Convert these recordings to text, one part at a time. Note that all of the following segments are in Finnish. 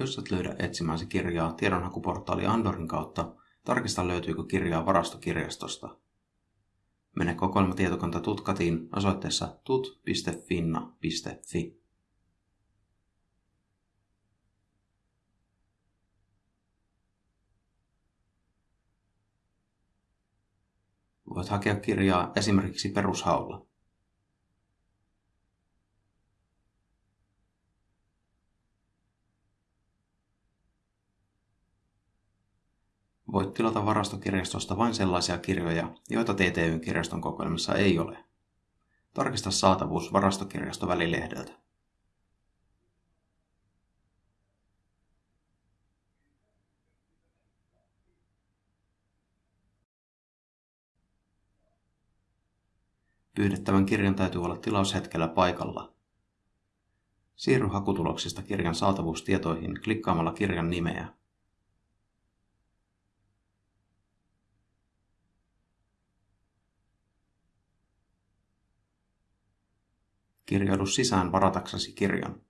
Jos et löydä etsimäsi kirjaa tiedonhakuportaali Andorin kautta, tarkista löytyykö kirjaa varastokirjastosta. Mene kokoelmatietokanta Tutkatiin osoitteessa tut.finna.fi. Voit hakea kirjaa esimerkiksi perushaulla. Voit tilata varastokirjastosta vain sellaisia kirjoja, joita TTYn kirjaston kokoelmassa ei ole. Tarkista saatavuus varastokirjastovälilehdeltä. Pyydettävän kirjan täytyy olla tilaushetkellä paikalla. Siirry hakutuloksista kirjan saatavuustietoihin klikkaamalla kirjan nimeä. Kirjaudu sisään varataksesi kirjan.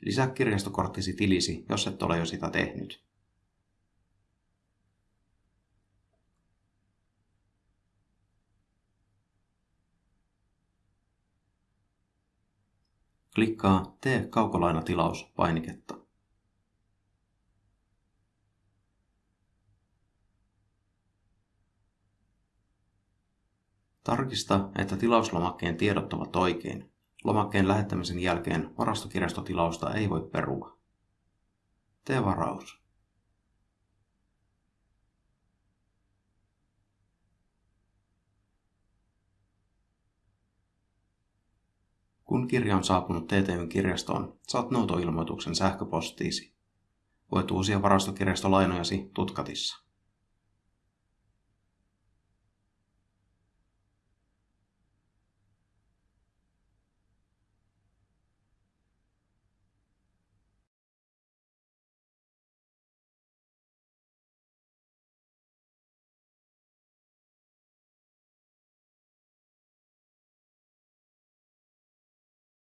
Lisää kirjastokorttisi tilisi, jos et ole jo sitä tehnyt. Klikkaa Tee kaukolainatilaus painiketta. Tarkista, että tilauslomakkeen tiedot ovat oikein. Lomakkeen lähettämisen jälkeen varastokirjastotilausta ei voi perua. Tee varaus. Kun kirja on saapunut TTYn kirjastoon, saat noutoilmoituksen sähköpostiisi. Voit uusia varastokirjastolainojasi tutkatissa.